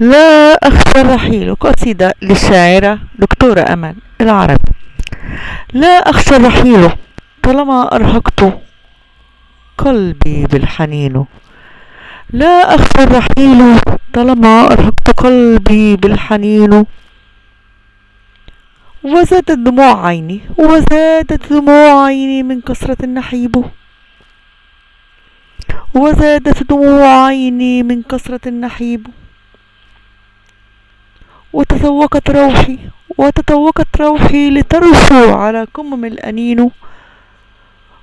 لا أخشى الرحيل قصيدة للشاعرة دكتورة أمل العربي لا أخشى الرحيل طالما أرهقت قلبي بالحنين. لا أخشى الرحيل طالما أرهقت قلبي بالحنين. وزادت دموع عيني وزادت دموع عيني من كثرة النحيب. وزادت دموع عيني من كثرة النحيب. وتذوقت روحي وتذوقت روحي لترسو على كمم الأنين.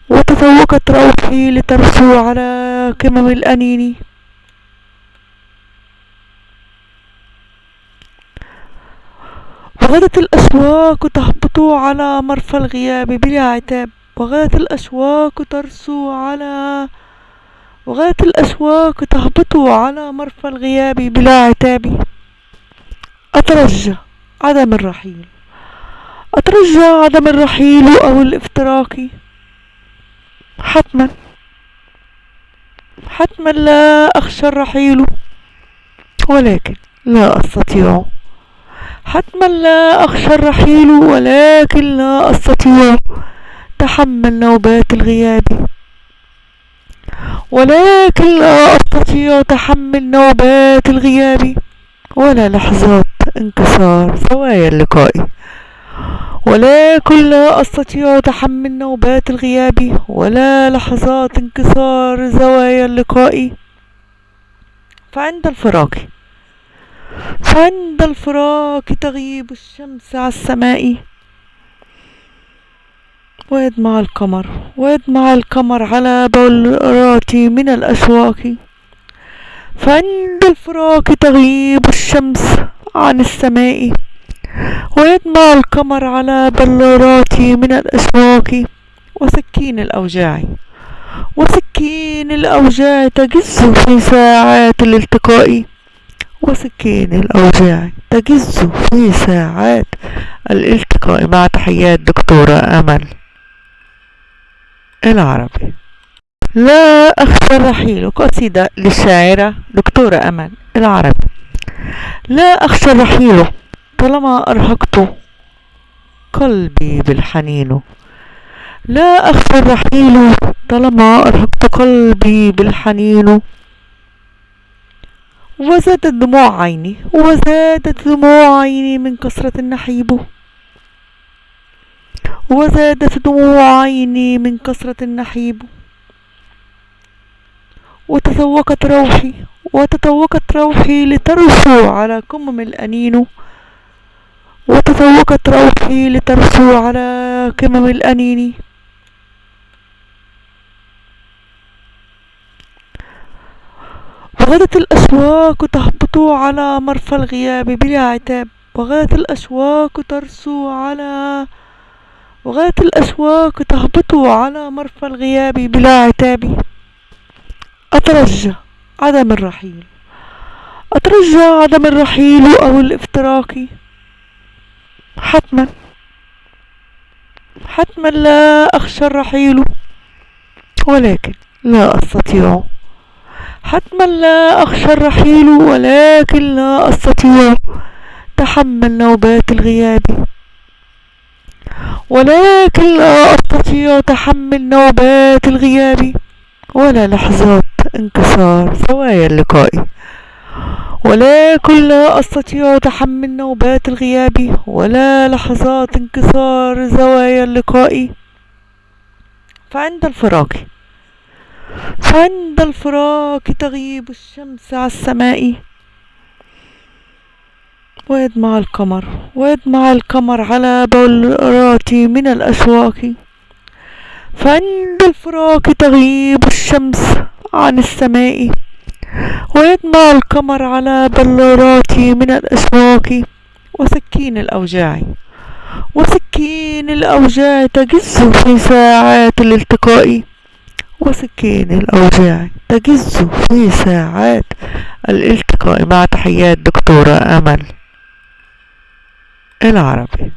وتذوقت روحي لترسو على كمم الأنين. وغدت الأشواق تهبط على مرفى الغياب بلا عتاب. وغدت الأشواق ترسو على وغدت الأشواق تهبط على مرفى الغياب بلا عتاب. أترجى عدم الرحيل. أترجى عدم الرحيل أو الافتراق حتما. حتما لا أخشى الرحيل ولكن لا أستطيع. حتما لا أخشى الرحيل ولكن لا أستطيع تحمل نوبات الغياب. ولكن لا أستطيع تحمل نوبات الغياب. ولا لحظات انكسار. زوايا اللقاء. ولكن لا أستطيع تحمل نوبات الغياب. ولا لحظات انكسار زوايا اللقاء. فعند الفراق فعند الفراق تغيب الشمس على السماء. ويدمع القمر. ويدمع القمر على بلراتي من الأشواق. فعند الفراق تغيب الشمس. عن السماء ويدمع القمر على بلوراتي من الأشواق وسكين الأوجاع. وسكين الأوجاع تجز في ساعات الالتقاء. وسكين الأوجاع تجز في ساعات الالتقاء. مع تحيات دكتورة أمل العربي. لا أخشى الرحيل. قصيدة للشاعرة دكتورة أمل العربي. لا أخشى الرحيل طالما أرهقت قلبي بالحنين. لا أخشى الرحيل طالما أرهقت قلبي بالحنين. وزادت دموع عيني وزادت دموع عيني من كثرة النحيب. وزادت دموع عيني من كثرة النحيب. وتذوقت روحي وتذوقت روحي لترسو على كمم الأنين. وتذوقت روحي لترسو على كمم الأنين. وغدت الأشواق تهبط على مرفى الغياب بلا عتاب. وغدت الأشواق ترسو على وغدت الأشواق تهبط على مرفى الغياب بلا عتاب. أترجى. عدم الرحيل. أترجى عدم الرحيل أو الافتراق؟ حتما. حتما لا أخشى الرحيل ولكن لا أستطيع. حتما لا أخشى الرحيل ولكن لا أستطيع تحمل نوبات الغياب. ولكن لا أستطيع تحمل نوبات الغياب. ولا لحظات انكسار. زوايا اللقاء. ولكن لا أستطيع تحمل نوبات الغياب. ولا لحظات انكسار زوايا اللقاء. فعند الفراق فعند الفراق تغيب الشمس على السماء. ويدمع القمر. ويدمع القمر على بلراتي من الأشواق. فعند الفراق تغيب الشمس. عن السماء ويدمع القمر على بلوراتي من الأشواق وسكين الأوجاع وسكين الأوجاع تجز في ساعات الالتقاء وسكين الأوجاع تجز في ساعات الالتقاء. مع تحيات دكتورة أمل العربي.